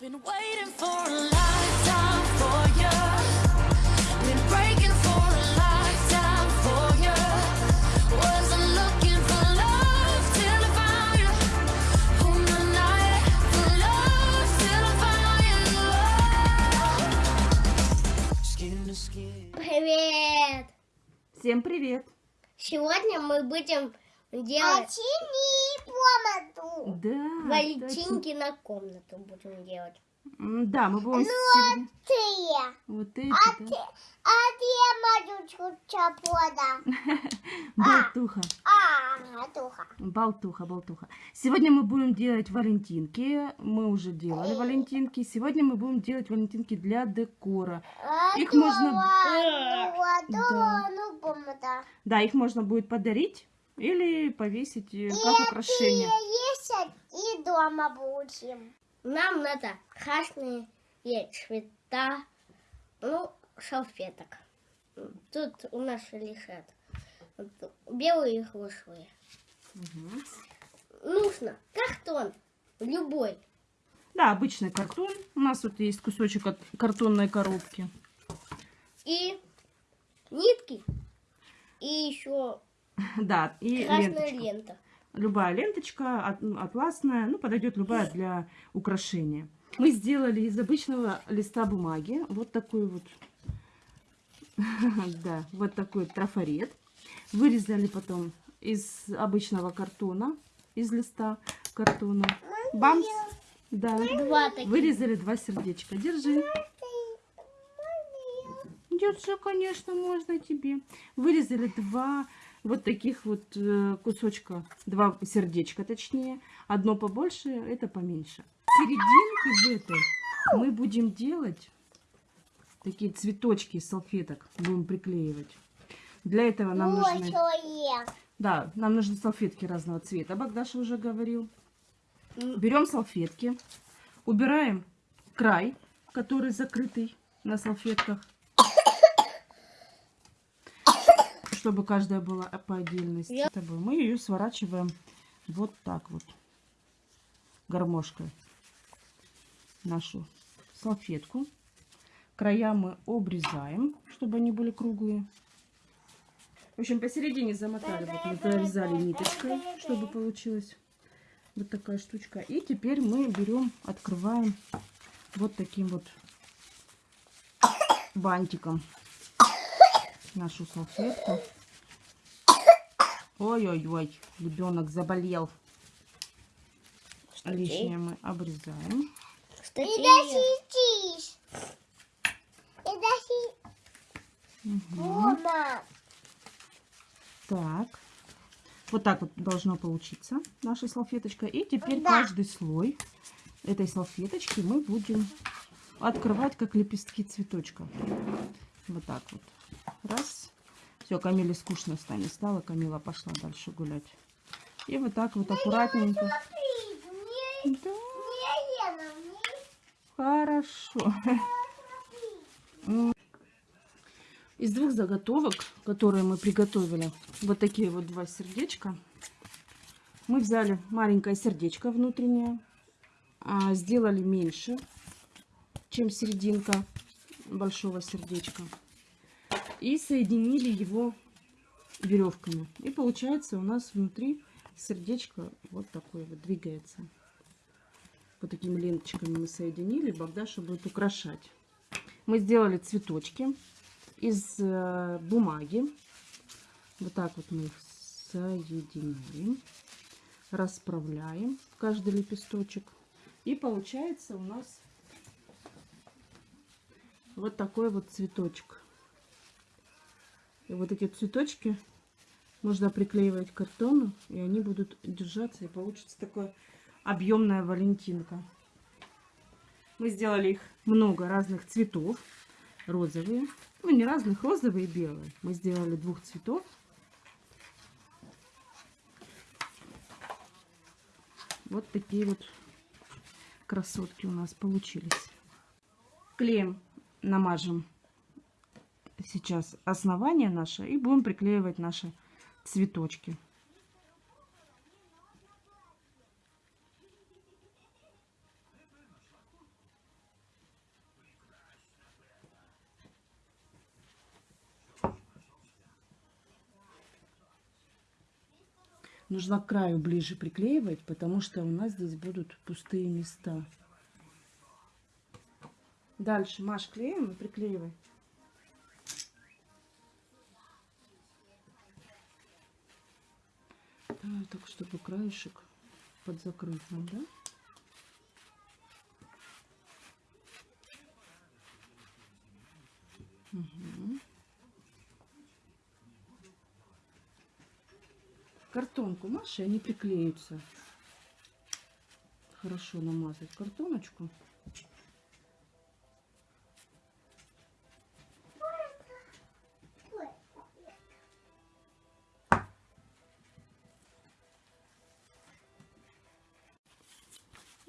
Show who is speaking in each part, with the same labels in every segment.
Speaker 1: Been waiting for a lifetime for you. Been breaking for a lifetime for you. Wasn't looking for love till I found you. On the night for love till I found you. Skin to skin.
Speaker 2: Привет!
Speaker 3: Всем привет!
Speaker 2: Сегодня мы будем делать комнату.
Speaker 3: Да,
Speaker 2: Валентинки на комнату будем делать.
Speaker 3: Да, мы
Speaker 2: Ну,
Speaker 3: будем сегодня...
Speaker 2: Ты,
Speaker 3: Вот эти, да?
Speaker 2: а ты мою чапода.
Speaker 3: Болтуха.
Speaker 2: А, туха.
Speaker 3: Болтуха, болтуха. Сегодня мы будем делать валентинки. Мы уже делали валентинки. Сегодня мы будем делать валентинки для декора. Их можно-.
Speaker 2: Ну, комната.
Speaker 3: Да, их можно будет подарить или повесить э, как украшение.
Speaker 2: есть и дома будем. Нам надо красные цвета, ну, салфеток. Тут у нас лежат вот белые и розовые.
Speaker 3: Мгм.
Speaker 2: Нужно картон любой.
Speaker 3: Да, обычный картон. У нас тут есть кусочек от картонной коробки.
Speaker 2: И нитки. И еще
Speaker 3: Да, и
Speaker 2: красная
Speaker 3: ленточка.
Speaker 2: лента.
Speaker 3: Любая ленточка, атласная, ну, подойдет любая для украшения. Мы сделали из обычного листа бумаги вот такой вот, да, вот такой трафарет. Вырезали потом из обычного картона, из листа картона. Бамс! Да.
Speaker 2: Два таких.
Speaker 3: Вырезали два сердечка. Держи. Держи, конечно, можно тебе. Вырезали два вот таких вот э, кусочка, два сердечка точнее. Одно побольше, это поменьше. Серединки в этой мы будем делать такие цветочки из салфеток. Будем приклеивать. Для этого нам нужны... Да, нам нужны салфетки разного цвета. Богдаша уже говорил. Берем салфетки, убираем край, который закрытый на салфетках, чтобы каждая была по отдельности.
Speaker 2: Я-
Speaker 3: тобой. Мы ее сворачиваем вот так вот, гармошкой, нашу салфетку. Края мы обрезаем, чтобы они были круглые. В общем, посередине замотали, вот мы провязали ниточкой, чтобы получилось вот такая штучка. И теперь мы берем, открываем вот таким вот бантиком нашу салфетку. Ой-ой-ой, ребенок заболел. Лишнее мы обрезаем.
Speaker 2: Кстати, я-
Speaker 3: Мгм. Так. Вот так вот должно получиться наша салфеточка. И теперь
Speaker 2: Да.
Speaker 3: каждый слой этой салфеточки мы будем открывать, как лепестки цветочка. Вот так вот. Раз. Все, Камиле скучно станет стало. Камила пошла дальше гулять. И вот так вот аккуратненько. Да, хорошо. Из двух заготовок, которые мы приготовили, вот такие вот два сердечка, мы взяли маленькое сердечко внутреннее, а, сделали меньше, чем серединка большого сердечка, и соединили его веревками. И получается у нас внутри сердечко вот такое вот двигается. Вот такими ленточками мы соединили, Богдаша будет украшать. Мы сделали цветочки из э, бумаги. Вот так вот мы их соединяем, расправляем каждый лепесточек. И получается у нас вот такой вот цветочек. И вот эти цветочки можно приклеивать к картону, и они будут держаться, и получится такая объемная валентинка. Мы сделали их много разных цветов. Розовые. Ну, не разных, розовые и белые. Мы сделали двух цветов. Вот такие вот красотки у нас получились. Клеем намажем сейчас основание наше и будем приклеивать наши цветочки. Нужно к краю ближе приклеивать, потому что у нас здесь будут пустые места. Дальше, Маш, клеим и приклеивай. Так, чтобы краешек подзакрыть нам, да? Мгм. Картонку Маши, они приклеются. Хорошо намазать картоночку.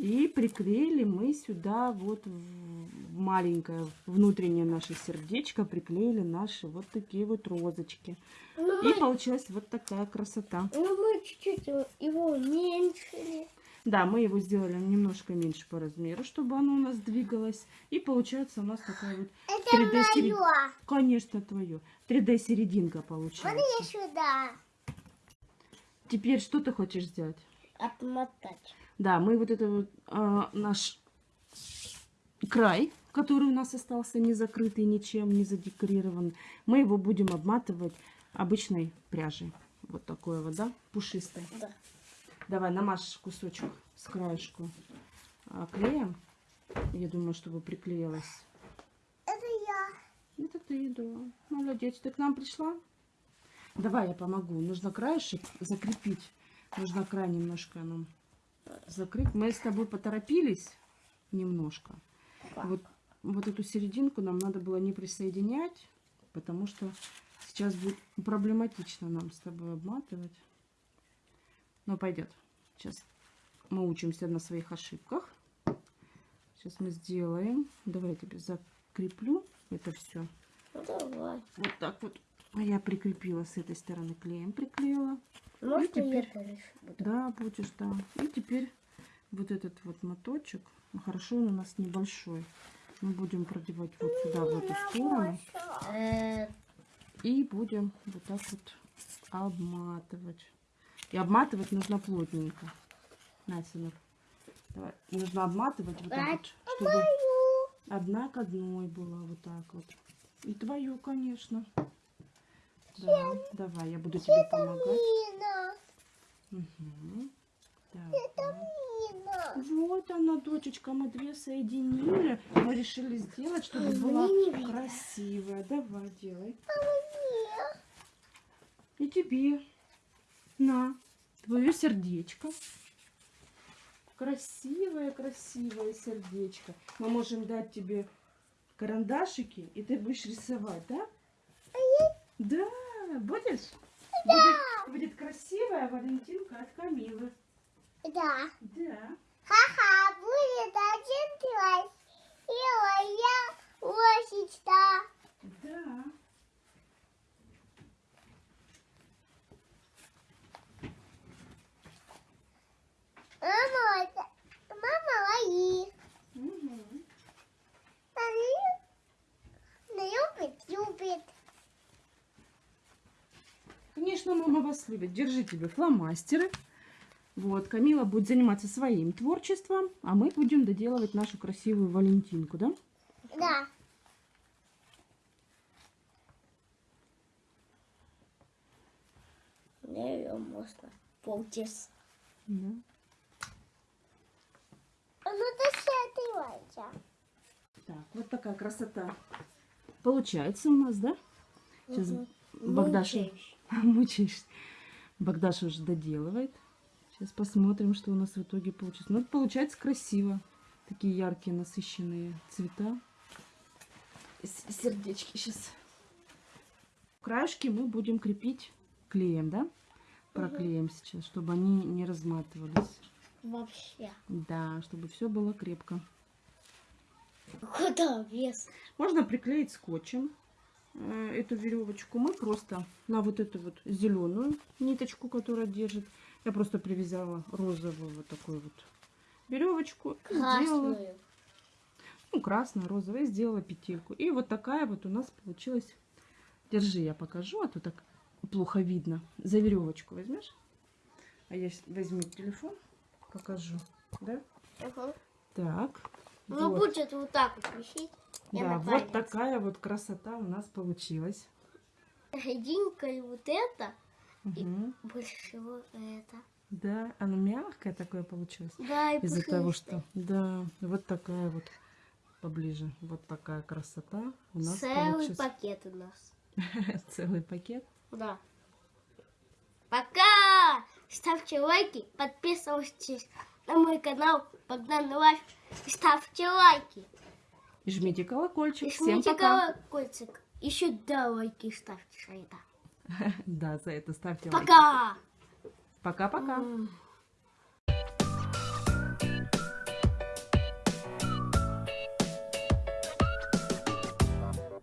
Speaker 3: И приклеили мы сюда вот в маленькое внутреннее наше сердечко, приклеили наши вот такие вот розочки.
Speaker 2: Ну,
Speaker 3: И
Speaker 2: мы,
Speaker 3: получилась вот такая красота.
Speaker 2: ну, мы чуть-чуть его- уменьшили.
Speaker 3: Да, мы его сделали немножко меньше по размеру, чтобы оно у нас двигалось. И получается у нас такая вот
Speaker 2: Это
Speaker 3: 3D серединка.
Speaker 2: мое.
Speaker 3: Конечно, твое. 3D серединка
Speaker 2: Вот
Speaker 3: получается.
Speaker 2: я сюда.
Speaker 3: Теперь что ты хочешь сделать?
Speaker 2: Отмотать.
Speaker 3: Да, мы вот это вот а, наш край, который у нас остался не закрытый ничем, не задекорирован, мы его будем обматывать обычной пряжей. Вот такой вот, да, пушистой.
Speaker 2: Да.
Speaker 3: Давай, намажь кусочек с краешку а, клеем. Я думаю, чтобы приклеилось.
Speaker 2: Это я.
Speaker 3: Это ты, да. Молодец, ты к нам пришла? Давай я помогу. Нужно краешек закрепить. Нужно край немножко нам закрыть. Мы с тобой поторопились немножко. Вот, вот эту серединку нам надо было не присоединять, потому что сейчас будет проблематично нам с тобой обматывать. Но пойдет. Сейчас мы учимся на своих ошибках. Сейчас мы сделаем. Давай я тебе закреплю это все.
Speaker 2: Ну, давай.
Speaker 3: Вот так вот. А я прикрепила с этой стороны клеем, приклеила.
Speaker 2: Можно
Speaker 3: теперь-
Speaker 2: я дальше буду?
Speaker 3: Да, будешь, да. И теперь вот этот вот моточек, ну, хорошо, он у нас небольшой. Мы будем продевать вот сюда, в эту сторону.
Speaker 2: Э,
Speaker 3: И будем вот так вот обматывать. И обматывать нужно плотненько. На, сынок. Давай. Нужно обматывать вот так вот, чтобы одна к одной была вот так вот. И твою, конечно. Да, давай, я буду тебе помогать. Так. Вот она, дочечка, мы две соединили. Мы решили сделать, чтобы была красивая. Давай, делай.
Speaker 2: Мне.
Speaker 3: И тебе. На, твое сердечко. Красивое, красивое сердечко. Мы можем дать тебе карандашики, и ты будешь рисовать, да? Да, будешь? Будет, будет красивая Валентинка от Камилы.
Speaker 2: Да.
Speaker 3: Да.
Speaker 2: Ха-ха, будет один класс. И я лошадка.
Speaker 3: Да.
Speaker 2: Мама, это- мама мои.
Speaker 3: Мгм.
Speaker 2: Они не любит, любит.
Speaker 3: Конечно, мама вас любит. Держи тебе фломастеры. Вот, Камила будет заниматься своим творчеством, а мы будем доделывать нашу красивую Валентинку, да?
Speaker 2: Да. Мне ее можно полчаса.
Speaker 3: Да.
Speaker 2: А ну досчитывайся.
Speaker 3: Так, вот такая красота получается у нас, да? Сейчас
Speaker 2: Мгм.
Speaker 3: Богдаша. мучаешься. Богдаша уже доделывает. Сейчас посмотрим, что у нас в итоге получится. Ну, получается красиво. Такие яркие, насыщенные цвета. Сердечки сейчас. Краешки мы будем крепить клеем, да? Проклеим сейчас, чтобы они не разматывались.
Speaker 2: Вообще.
Speaker 3: Да, чтобы все было крепко.
Speaker 2: Куда вес?
Speaker 3: Можно приклеить скотчем эту веревочку. Мы просто на вот эту вот зеленую ниточку, которая держит, я просто привязала розовую вот такую вот веревочку. Сделала, ну, красная, розовая, сделала петельку. И вот такая вот у нас получилась. Держи, я покажу, а то так плохо видно. За веревочку возьмешь? А я возьму телефон, покажу. Да?
Speaker 2: Угу.
Speaker 3: Так.
Speaker 2: Ну,
Speaker 3: вот.
Speaker 2: будет вот так вот висеть.
Speaker 3: Да,
Speaker 2: на
Speaker 3: вот такая вот красота у нас получилась.
Speaker 2: Единкой вот это, и
Speaker 3: Мгм.
Speaker 2: больше всего это.
Speaker 3: Да, оно мягкое такое получилось.
Speaker 2: Да, и
Speaker 3: Из-за того, что... Да, вот такая вот поближе. Вот такая красота у нас
Speaker 2: Целый
Speaker 3: получилась.
Speaker 2: пакет у нас.
Speaker 3: Целый пакет.
Speaker 2: Да. Пока! Ставьте лайки, подписывайтесь на мой канал Богдан Life. И ставьте лайки.
Speaker 3: Жмите колокольчик.
Speaker 2: И
Speaker 3: Всем
Speaker 2: жмите
Speaker 3: пока.
Speaker 2: колокольчик. Еще да, лайки ставьте за это.
Speaker 3: Да, за это ставьте лайк.
Speaker 2: Пока!
Speaker 3: Пока-пока.